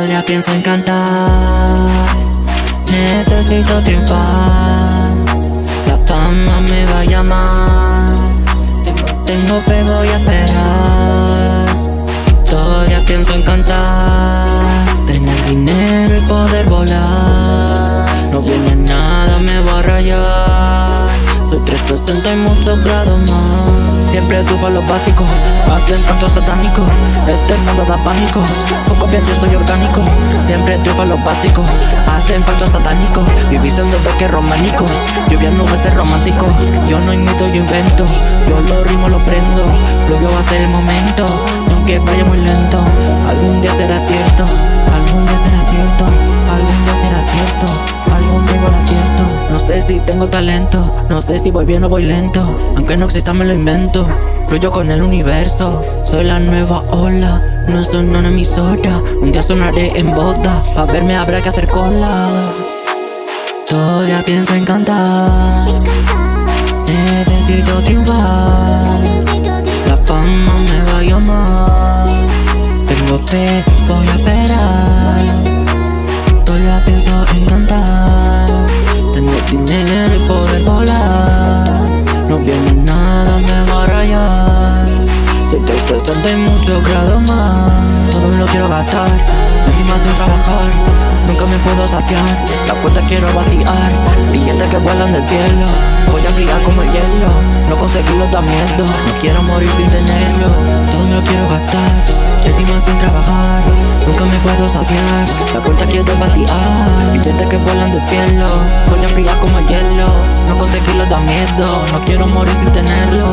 historia pienso en cantar. Necesito triunfar. La fama me va a llamar. Tengo fe, voy a esperar. Historia pienso en cantar. Tener dinero y poder volar. No viene nada, me voy a rayar. Soy 360 y muchos grados más Siempre tú lo básico Hacen canto satánico. Este mundo da pánico Poco bien yo soy orgánico. Siempre triunfa lo básico Hacen falta satánico. Vivís en que románico Lluvia nubes es romántico. Yo no imito, yo invento Yo lo rimo, lo prendo. Lo va a ser el momento Aunque vaya muy lento. Algún día será cierto sé si tengo talento No sé si voy bien o voy lento Aunque no exista me lo invento. Fluyo con el universo Soy la nueva ola No soy una emisora Un día sonaré en boda Pa' verme habrá que hacer cola. Todavía pienso en cantar Necesito triunfar. La fama me va a llamar Tengo fe, voy a esperar 360 y muchos grados más. Todo me lo quiero gastar Encima sin trabajar. Nunca me puedo saciar, la puerta quiero vaciar. Billetes que vuelan del cielo Voy a brillar como el hielo. No conseguirlo da miedo No quiero morir sin tenerlo. Todo me lo quiero gastar Encima sin trabajar. Nunca me puedo saciar La puerta quiero vaciar. Billetes que vuelan del cielo Voy a brillar como el hielo. No conseguirlo da miedo No quiero morir sin tenerlo